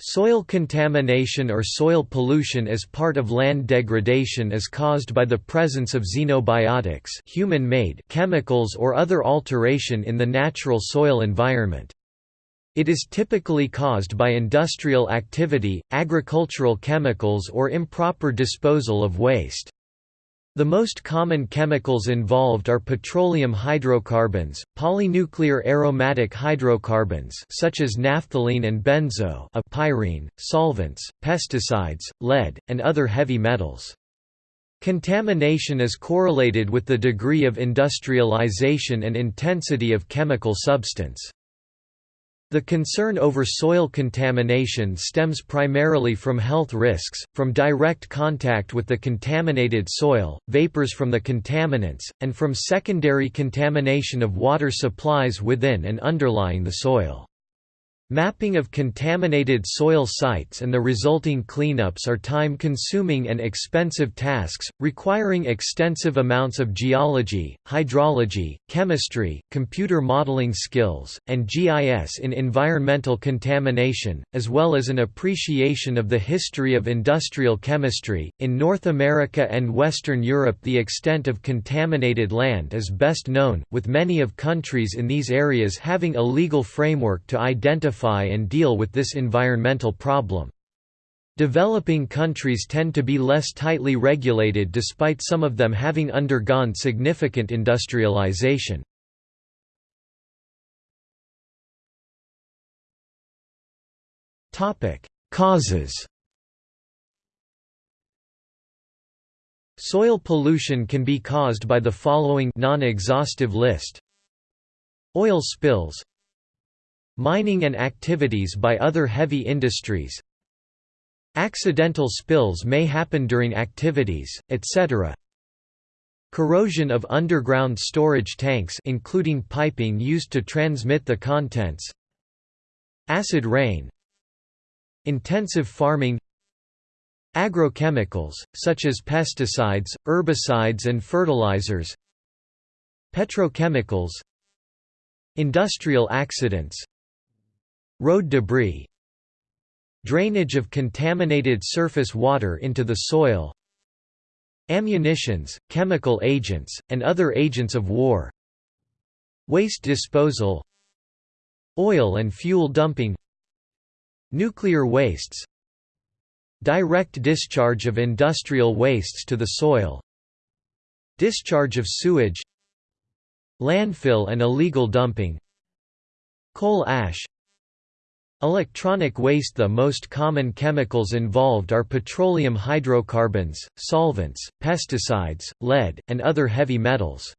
Soil contamination or soil pollution as part of land degradation is caused by the presence of xenobiotics human-made chemicals or other alteration in the natural soil environment. It is typically caused by industrial activity, agricultural chemicals or improper disposal of waste. The most common chemicals involved are petroleum hydrocarbons, polynuclear aromatic hydrocarbons such as naphthalene and benzo a pyrene, solvents, pesticides, lead, and other heavy metals. Contamination is correlated with the degree of industrialization and intensity of chemical substance. The concern over soil contamination stems primarily from health risks, from direct contact with the contaminated soil, vapors from the contaminants, and from secondary contamination of water supplies within and underlying the soil. Mapping of contaminated soil sites and the resulting cleanups are time-consuming and expensive tasks, requiring extensive amounts of geology, hydrology, chemistry, computer modeling skills, and GIS in environmental contamination, as well as an appreciation of the history of industrial chemistry. In North America and Western Europe, the extent of contaminated land is best known, with many of countries in these areas having a legal framework to identify identify and deal with this environmental problem. Developing countries tend to be less tightly regulated despite some of them having undergone significant industrialization. Causes Soil pollution can be caused by the following non-exhaustive list Oil spills Mining and activities by other heavy industries Accidental spills may happen during activities, etc. Corrosion of underground storage tanks including piping used to transmit the contents Acid rain Intensive farming Agrochemicals, such as pesticides, herbicides and fertilizers Petrochemicals Industrial accidents Road debris Drainage of contaminated surface water into the soil Ammunitions, chemical agents, and other agents of war Waste disposal Oil and fuel dumping Nuclear wastes Direct discharge of industrial wastes to the soil Discharge of sewage Landfill and illegal dumping Coal ash Electronic waste The most common chemicals involved are petroleum hydrocarbons, solvents, pesticides, lead, and other heavy metals.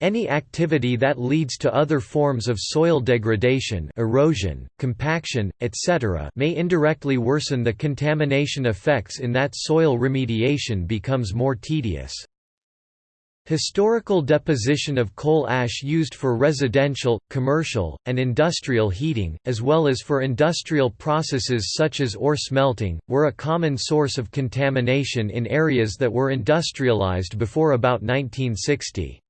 Any activity that leads to other forms of soil degradation erosion, compaction, etc. may indirectly worsen the contamination effects in that soil remediation becomes more tedious. Historical deposition of coal ash used for residential, commercial, and industrial heating, as well as for industrial processes such as ore smelting, were a common source of contamination in areas that were industrialized before about 1960.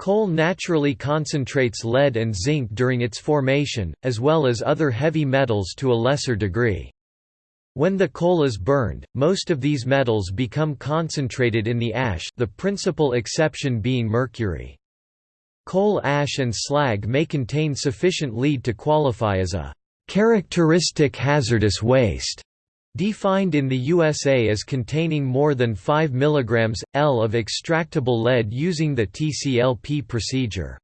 Coal naturally concentrates lead and zinc during its formation, as well as other heavy metals to a lesser degree. When the coal is burned, most of these metals become concentrated in the ash the principal exception being mercury. Coal ash and slag may contain sufficient lead to qualify as a «characteristic hazardous waste», defined in the USA as containing more than 5 mg, L of extractable lead using the TCLP procedure.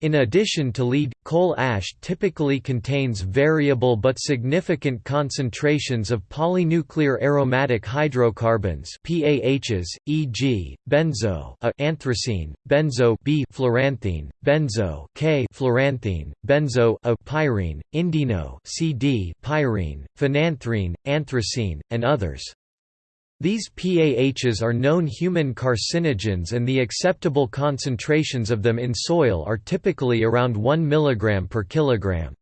In addition to lead, coal ash typically contains variable but significant concentrations of polynuclear aromatic hydrocarbons PAHs, e.g., benzo A anthracene, benzo B fluoranthene, benzo K fluoranthene, benzo A pyrene, indeno CD pyrene, phenanthrene, anthracene, and others. These PAHs are known human carcinogens and the acceptable concentrations of them in soil are typically around 1 mg per kilogram.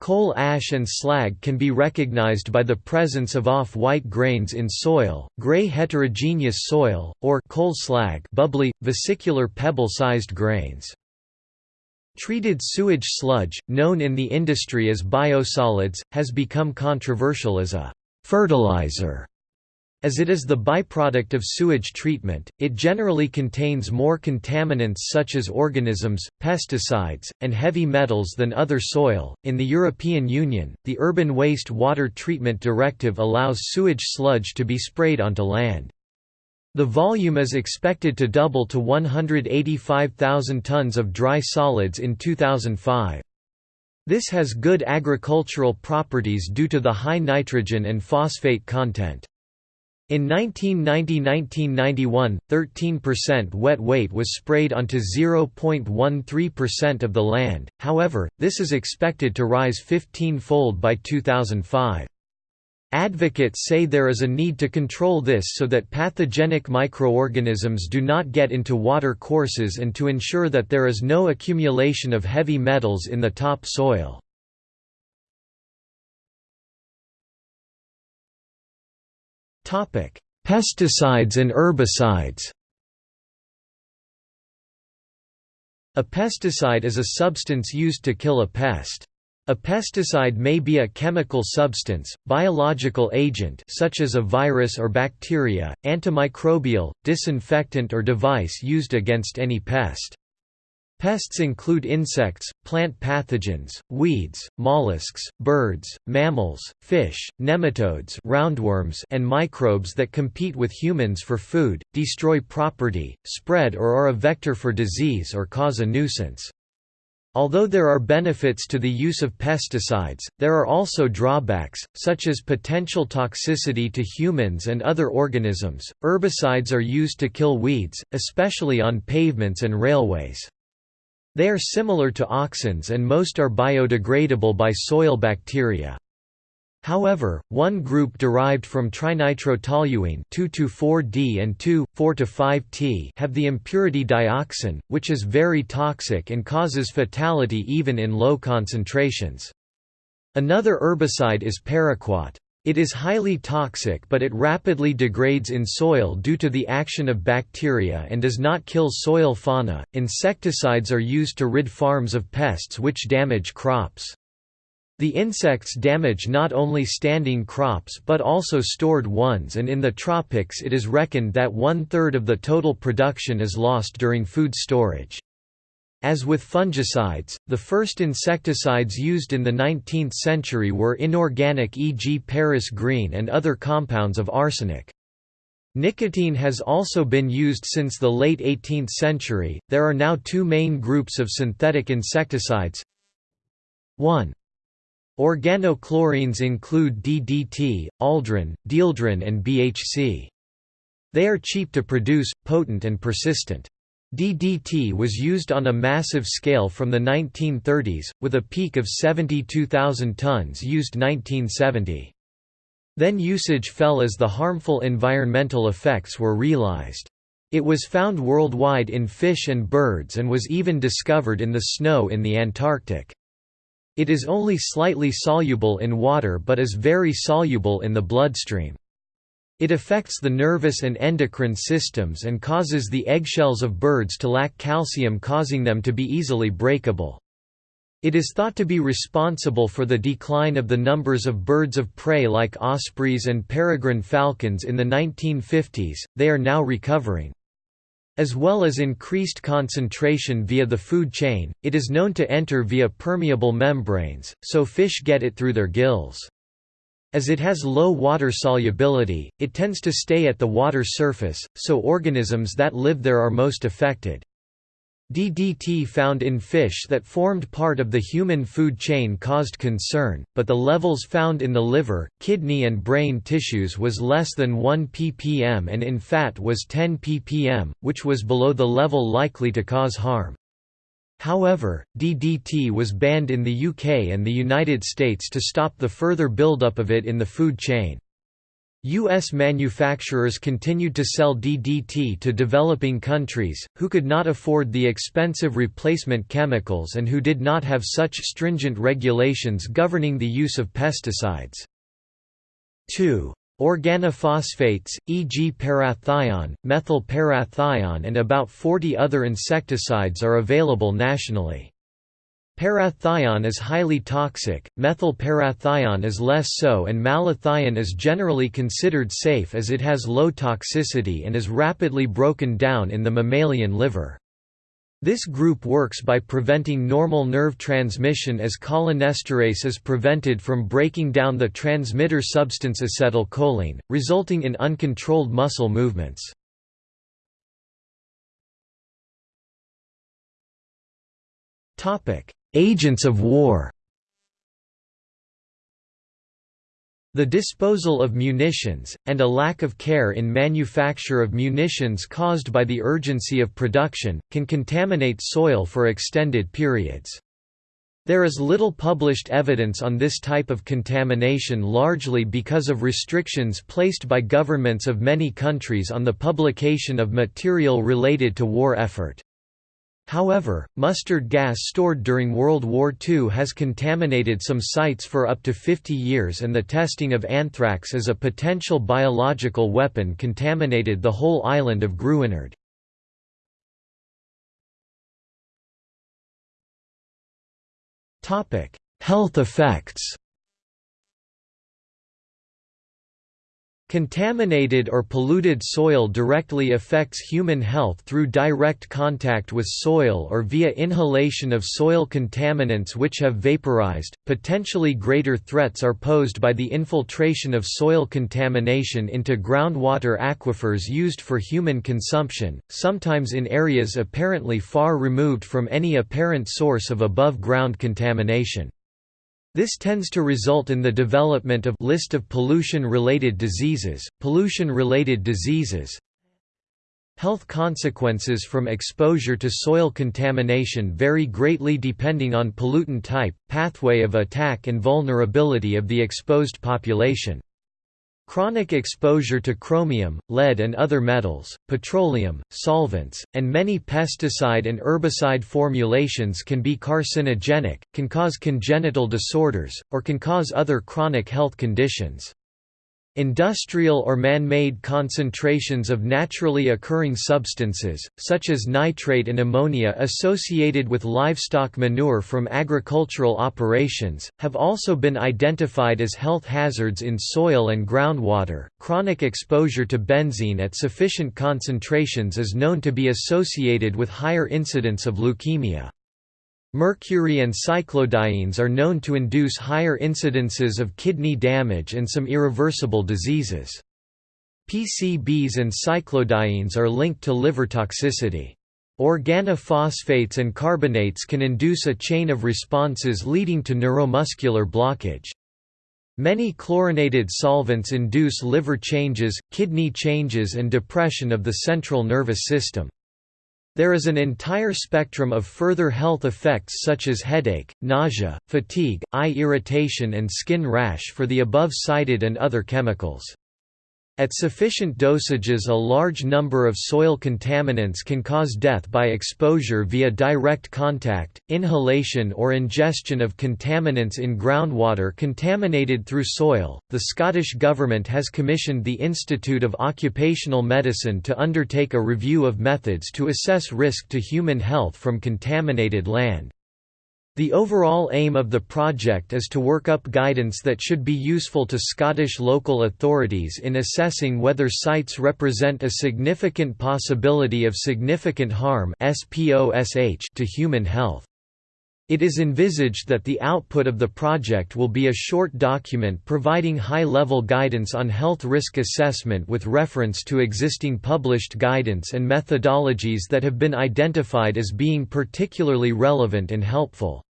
Coal ash and slag can be recognized by the presence of off-white grains in soil, gray heterogeneous soil, or coal slag bubbly, vesicular pebble-sized grains. Treated sewage sludge, known in the industry as biosolids, has become controversial as a fertilizer. As it is the byproduct of sewage treatment, it generally contains more contaminants such as organisms, pesticides, and heavy metals than other soil. In the European Union, the Urban Waste Water Treatment Directive allows sewage sludge to be sprayed onto land. The volume is expected to double to 185,000 tons of dry solids in 2005. This has good agricultural properties due to the high nitrogen and phosphate content. In 1990–1991, 13% wet weight was sprayed onto 0.13% of the land, however, this is expected to rise 15-fold by 2005. Advocates say there is a need to control this so that pathogenic microorganisms do not get into water courses and to ensure that there is no accumulation of heavy metals in the top soil. Pesticides and herbicides A pesticide is a substance used to kill a pest. A pesticide may be a chemical substance, biological agent such as a virus or bacteria, antimicrobial, disinfectant or device used against any pest. Pests include insects, plant pathogens, weeds, mollusks, birds, mammals, fish, nematodes roundworms and microbes that compete with humans for food, destroy property, spread or are a vector for disease or cause a nuisance. Although there are benefits to the use of pesticides, there are also drawbacks, such as potential toxicity to humans and other organisms. Herbicides are used to kill weeds, especially on pavements and railways. They are similar to auxins and most are biodegradable by soil bacteria. However, one group derived from trinitrotoluene 2,4-D and 2,4-5-T have the impurity dioxin, which is very toxic and causes fatality even in low concentrations. Another herbicide is paraquat. It is highly toxic but it rapidly degrades in soil due to the action of bacteria and does not kill soil fauna. Insecticides are used to rid farms of pests which damage crops. The insects damage not only standing crops but also stored ones and in the tropics it is reckoned that one-third of the total production is lost during food storage. As with fungicides, the first insecticides used in the 19th century were inorganic e.g. Paris green and other compounds of arsenic. Nicotine has also been used since the late 18th century. There are now two main groups of synthetic insecticides. 1. Organochlorines include DDT, aldrin, dieldrin and BHC. They are cheap to produce, potent and persistent. DDT was used on a massive scale from the 1930s, with a peak of 72,000 tons used 1970. Then usage fell as the harmful environmental effects were realized. It was found worldwide in fish and birds and was even discovered in the snow in the Antarctic. It is only slightly soluble in water but is very soluble in the bloodstream. It affects the nervous and endocrine systems and causes the eggshells of birds to lack calcium causing them to be easily breakable. It is thought to be responsible for the decline of the numbers of birds of prey like ospreys and peregrine falcons in the 1950s, they are now recovering. As well as increased concentration via the food chain, it is known to enter via permeable membranes, so fish get it through their gills. As it has low water solubility, it tends to stay at the water surface, so organisms that live there are most affected. DDT found in fish that formed part of the human food chain caused concern, but the levels found in the liver, kidney and brain tissues was less than 1 ppm and in fat was 10 ppm, which was below the level likely to cause harm. However, DDT was banned in the UK and the United States to stop the further buildup of it in the food chain. U.S. manufacturers continued to sell DDT to developing countries, who could not afford the expensive replacement chemicals and who did not have such stringent regulations governing the use of pesticides. 2. Organophosphates, e.g. parathion, methyl parathion and about 40 other insecticides are available nationally. Parathion is highly toxic, methyl parathion is less so and malathion is generally considered safe as it has low toxicity and is rapidly broken down in the mammalian liver. This group works by preventing normal nerve transmission as cholinesterase is prevented from breaking down the transmitter substance acetylcholine, resulting in uncontrolled muscle movements. Agents of war The disposal of munitions, and a lack of care in manufacture of munitions caused by the urgency of production, can contaminate soil for extended periods. There is little published evidence on this type of contamination largely because of restrictions placed by governments of many countries on the publication of material related to war effort. However, mustard gas stored during World War II has contaminated some sites for up to 50 years and the testing of anthrax as a potential biological weapon contaminated the whole island of Gruinard. Health effects Contaminated or polluted soil directly affects human health through direct contact with soil or via inhalation of soil contaminants which have vaporized. Potentially greater threats are posed by the infiltration of soil contamination into groundwater aquifers used for human consumption, sometimes in areas apparently far removed from any apparent source of above ground contamination. This tends to result in the development of list of pollution-related diseases, pollution-related diseases, Health consequences from exposure to soil contamination vary greatly depending on pollutant type, pathway of attack and vulnerability of the exposed population. Chronic exposure to chromium, lead and other metals, petroleum, solvents, and many pesticide and herbicide formulations can be carcinogenic, can cause congenital disorders, or can cause other chronic health conditions. Industrial or man-made concentrations of naturally occurring substances, such as nitrate and ammonia associated with livestock manure from agricultural operations, have also been identified as health hazards in soil and groundwater. Chronic exposure to benzene at sufficient concentrations is known to be associated with higher incidence of leukemia. Mercury and cyclodienes are known to induce higher incidences of kidney damage and some irreversible diseases. PCBs and cyclodienes are linked to liver toxicity. Organophosphates and carbamates can induce a chain of responses leading to neuromuscular blockage. Many chlorinated solvents induce liver changes, kidney changes and depression of the central nervous system. There is an entire spectrum of further health effects such as headache, nausea, fatigue, eye irritation and skin rash for the above cited and other chemicals. At sufficient dosages a large number of soil contaminants can cause death by exposure via direct contact, inhalation or ingestion of contaminants in groundwater contaminated through soil. The Scottish Government has commissioned the Institute of Occupational Medicine to undertake a review of methods to assess risk to human health from contaminated land. The overall aim of the project is to work up guidance that should be useful to Scottish local authorities in assessing whether sites represent a significant possibility of significant harm to human health. It is envisaged that the output of the project will be a short document providing high-level guidance on health risk assessment with reference to existing published guidance and methodologies that have been identified as being particularly relevant and helpful.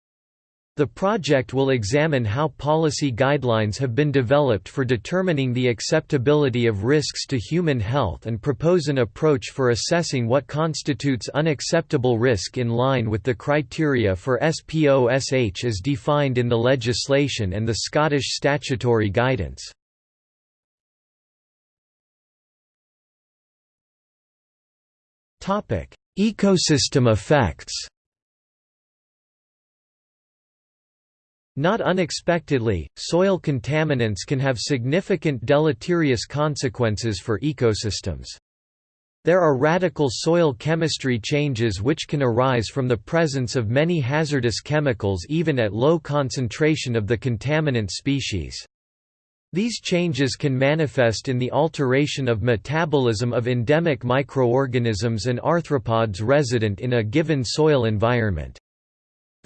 The project will examine how policy guidelines have been developed for determining the acceptability of risks to human health and propose an approach for assessing what constitutes unacceptable risk in line with the criteria for SPOSH as defined in the legislation and the Scottish statutory guidance. Ecosystem effects Not unexpectedly, soil contaminants can have significant deleterious consequences for ecosystems. There are radical soil chemistry changes which can arise from the presence of many hazardous chemicals even at low concentration of the contaminant species. These changes can manifest in the alteration of metabolism of endemic microorganisms and arthropods resident in a given soil environment.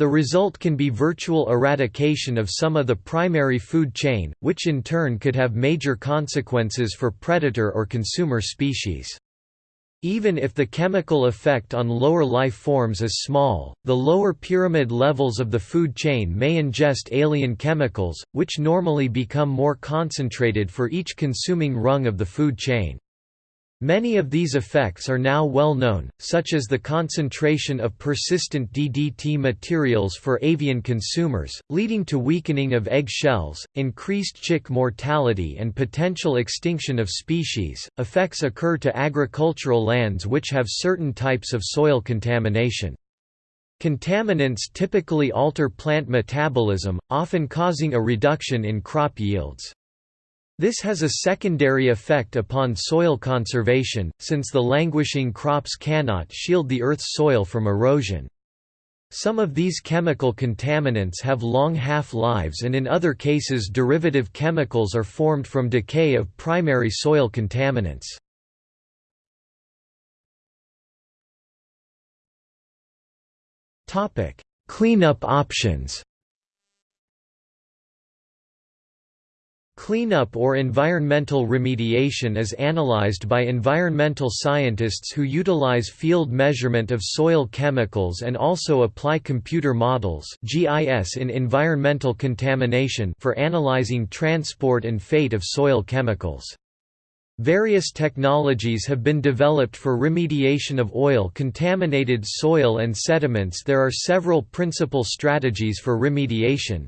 The result can be virtual eradication of some of the primary food chain, which in turn could have major consequences for predator or consumer species. Even if the chemical effect on lower life forms is small, the lower pyramid levels of the food chain may ingest alien chemicals, which normally become more concentrated for each consuming rung of the food chain. Many of these effects are now well known, such as the concentration of persistent DDT materials for avian consumers, leading to weakening of egg shells, increased chick mortality, and potential extinction of species. Effects occur to agricultural lands which have certain types of soil contamination. Contaminants typically alter plant metabolism, often causing a reduction in crop yields. This has a secondary effect upon soil conservation, since the languishing crops cannot shield the Earth's soil from erosion. Some of these chemical contaminants have long half-lives and in other cases derivative chemicals are formed from decay of primary soil contaminants. Cleanup options Cleanup or environmental remediation is analyzed by environmental scientists who utilize field measurement of soil chemicals and also apply computer models GIS in environmental contamination for analyzing transport and fate of soil chemicals. Various technologies have been developed for remediation of oil-contaminated soil and sediments There are several principal strategies for remediation,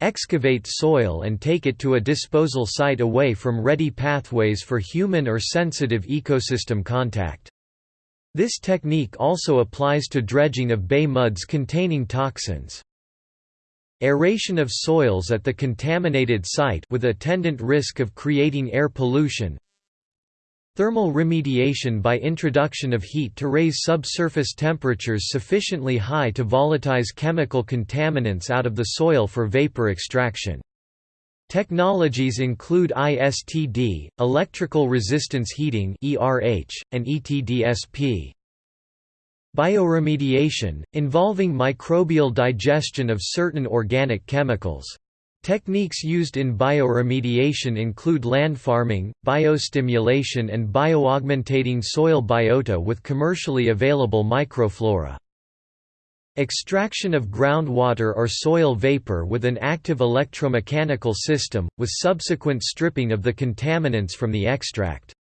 Excavate soil and take it to a disposal site away from ready pathways for human or sensitive ecosystem contact. This technique also applies to dredging of bay muds containing toxins. Aeration of soils at the contaminated site with attendant risk of creating air pollution Thermal remediation by introduction of heat to raise subsurface temperatures sufficiently high to volatilize chemical contaminants out of the soil for vapor extraction. Technologies include ISTD, electrical resistance heating and ETDSP. Bioremediation, involving microbial digestion of certain organic chemicals. Techniques used in bioremediation include land farming, biostimulation and bioaugmentating soil biota with commercially available microflora. Extraction of groundwater or soil vapor with an active electromechanical system, with subsequent stripping of the contaminants from the extract.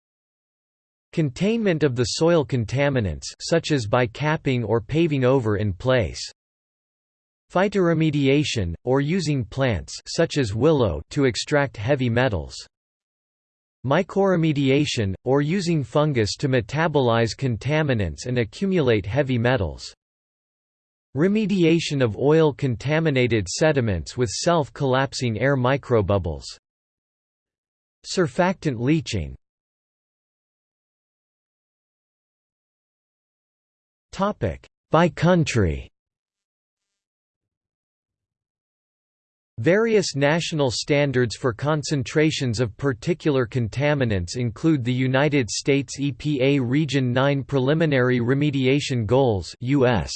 Containment of the soil contaminants such as by capping or paving over in place. Phytoremediation, or using plants such as willow to extract heavy metals. Mycoremediation, or using fungus to metabolize contaminants and accumulate heavy metals. Remediation of oil-contaminated sediments with self-collapsing air microbubbles. Surfactant leaching By country Various national standards for concentrations of particular contaminants include the United States EPA Region 9 Preliminary Remediation Goals US.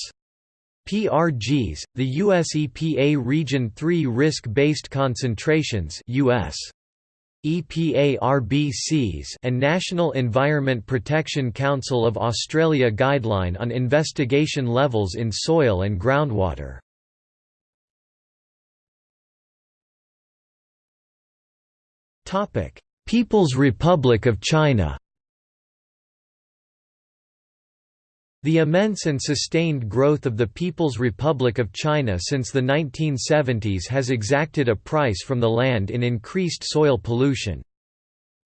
PRGs, the US EPA Region 3 Risk-Based Concentrations US. EPA RBCs and National Environment Protection Council of Australia Guideline on Investigation Levels in Soil and Groundwater. People's Republic of China The immense and sustained growth of the People's Republic of China since the 1970s has exacted a price from the land in increased soil pollution.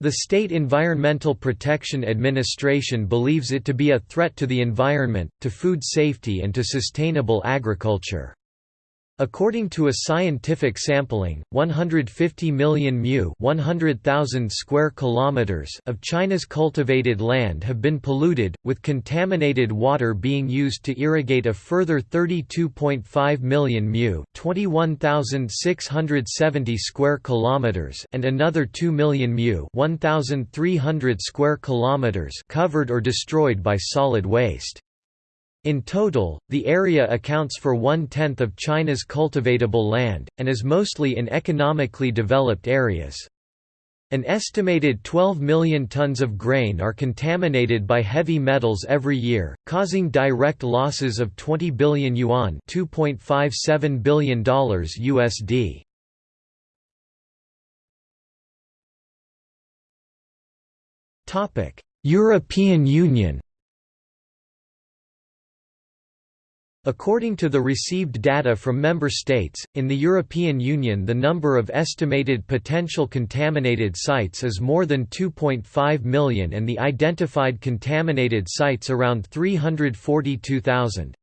The State Environmental Protection Administration believes it to be a threat to the environment, to food safety and to sustainable agriculture. According to a scientific sampling, 150 million mu 100,000 square kilometers of China's cultivated land have been polluted, with contaminated water being used to irrigate a further 32.5 million mu 21,670 square kilometers and another 2 million mu 1,300 square kilometers covered or destroyed by solid waste. In total, the area accounts for one-tenth of China's cultivatable land, and is mostly in economically developed areas. An estimated 12 million tons of grain are contaminated by heavy metals every year, causing direct losses of 20 billion yuan $2.57 billion USD. European Union According to the received data from member states, in the European Union the number of estimated potential contaminated sites is more than 2.5 million and the identified contaminated sites around 342,000.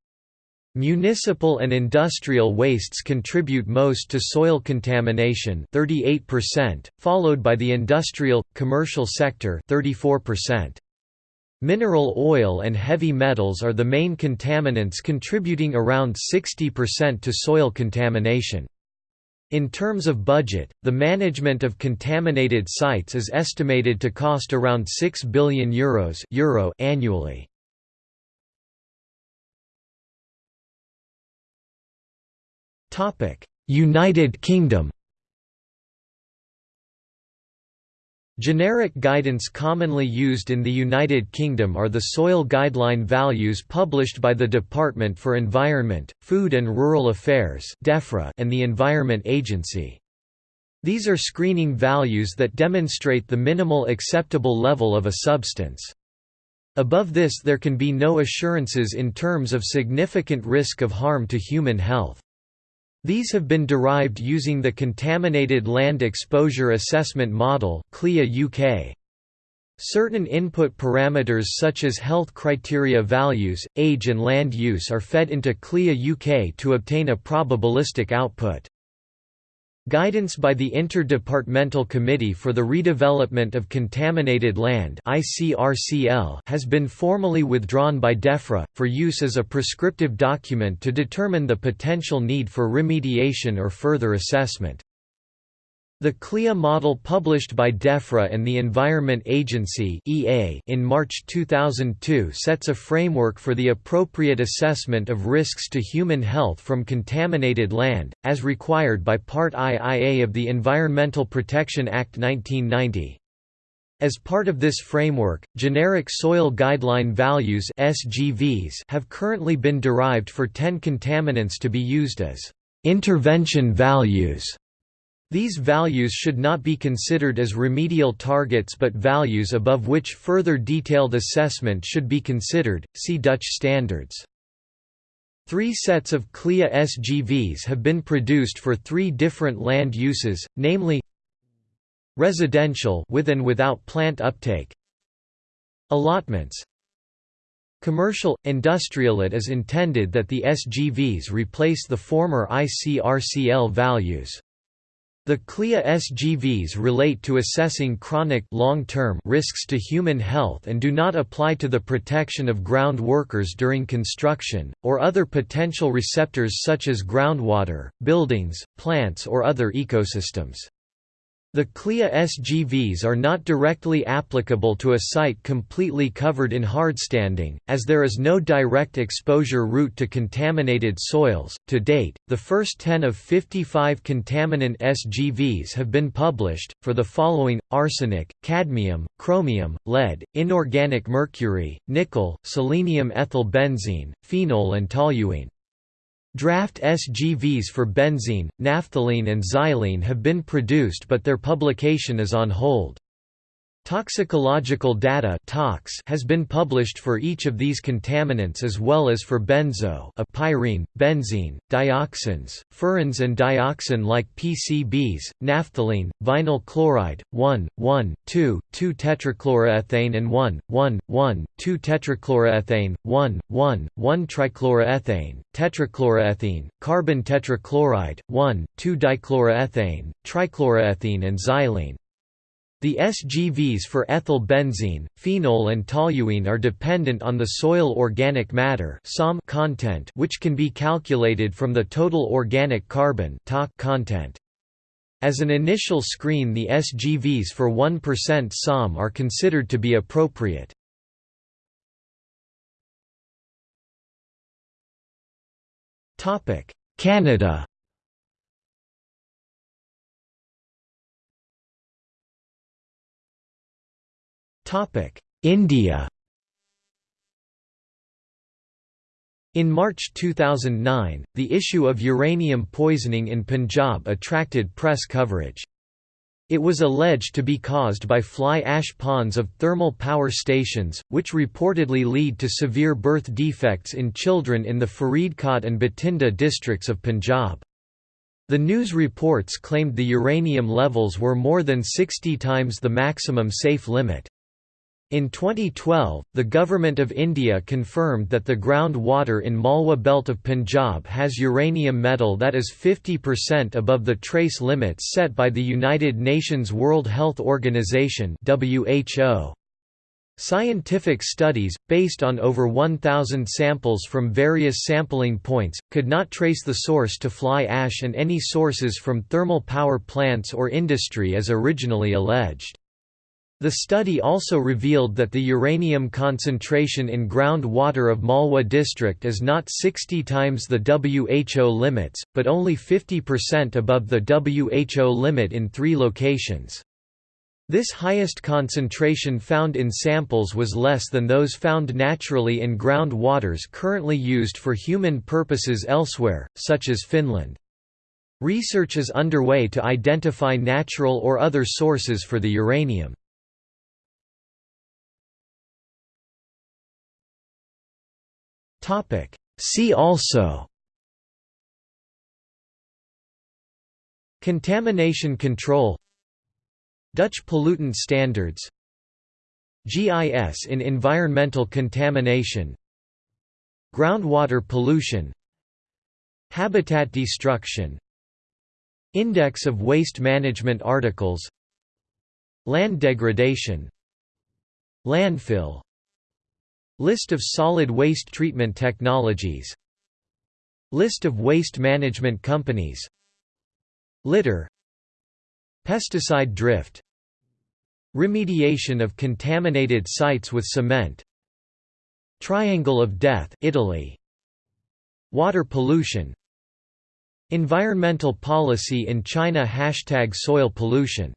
Municipal and industrial wastes contribute most to soil contamination 38%, followed by the industrial, commercial sector 34%. Mineral oil and heavy metals are the main contaminants contributing around 60% to soil contamination. In terms of budget, the management of contaminated sites is estimated to cost around €6 billion Euros Euro annually. United Kingdom Generic guidance commonly used in the United Kingdom are the soil guideline values published by the Department for Environment, Food and Rural Affairs and the Environment Agency. These are screening values that demonstrate the minimal acceptable level of a substance. Above this there can be no assurances in terms of significant risk of harm to human health. These have been derived using the Contaminated Land Exposure Assessment Model UK. Certain input parameters such as health criteria values, age and land use are fed into CLEA UK to obtain a probabilistic output. Guidance by the Interdepartmental Committee for the Redevelopment of Contaminated Land has been formally withdrawn by DEFRA, for use as a prescriptive document to determine the potential need for remediation or further assessment. The CLEA model published by DEFRA and the Environment Agency in March 2002 sets a framework for the appropriate assessment of risks to human health from contaminated land, as required by Part IIA of the Environmental Protection Act 1990. As part of this framework, generic soil guideline values SGVs have currently been derived for 10 contaminants to be used as intervention values these values should not be considered as remedial targets but values above which further detailed assessment should be considered, see Dutch standards. Three sets of CLEA SGVs have been produced for three different land uses, namely residential with and without plant uptake allotments commercial industrial it is intended that the SGVs replace the former ICRCL values the CLEA SGVs relate to assessing chronic long-term risks to human health and do not apply to the protection of ground workers during construction, or other potential receptors such as groundwater, buildings, plants or other ecosystems. The CLEA SGVs are not directly applicable to a site completely covered in hardstanding, as there is no direct exposure route to contaminated soils. To date, the first 10 of 55 contaminant SGVs have been published, for the following arsenic, cadmium, chromium, lead, inorganic mercury, nickel, selenium ethyl benzene, phenol, and toluene. Draft SGVs for benzene, naphthalene and xylene have been produced but their publication is on hold. Toxicological data tox has been published for each of these contaminants as well as for benzo a pyrene, benzene, dioxins, furans and dioxin like PCBs, naphthalene, vinyl chloride, 1, 1, 2, 2-tetrachloroethane and 1, 1, 1, 2-tetrachloroethane, 1, 1, 1-trichloroethane, tetrachloroethene, carbon tetrachloride, 1, 2-dichloroethane, trichloroethene and xylene. The SGVs for ethyl benzene, phenol and toluene are dependent on the soil organic matter content which can be calculated from the total organic carbon content. As an initial screen the SGVs for 1% SOM are considered to be appropriate. Canada India In March 2009, the issue of uranium poisoning in Punjab attracted press coverage. It was alleged to be caused by fly ash ponds of thermal power stations, which reportedly lead to severe birth defects in children in the Faridkot and Bathinda districts of Punjab. The news reports claimed the uranium levels were more than 60 times the maximum safe limit. In 2012, the Government of India confirmed that the groundwater in Malwa belt of Punjab has uranium metal that is 50% above the trace limits set by the United Nations World Health Organization WHO. Scientific studies, based on over 1,000 samples from various sampling points, could not trace the source to fly ash and any sources from thermal power plants or industry as originally alleged. The study also revealed that the uranium concentration in groundwater of Malwa district is not 60 times the WHO limits, but only 50% above the WHO limit in three locations. This highest concentration found in samples was less than those found naturally in groundwaters currently used for human purposes elsewhere, such as Finland. Research is underway to identify natural or other sources for the uranium. Topic. See also Contamination control Dutch pollutant standards GIS in environmental contamination Groundwater pollution Habitat destruction Index of waste management articles Land degradation Landfill List of solid waste treatment technologies. List of waste management companies. Litter. Pesticide drift. Remediation of contaminated sites with cement. Triangle of Death Italy. Water pollution. Environmental policy in China Hashtag soil pollution